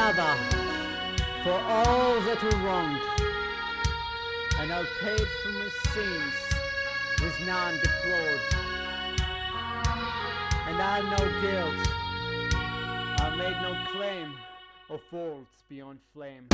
another for all that we wronged, and I paid for my sins with none deplored. And I am no guilt, I made no claim of faults beyond flame.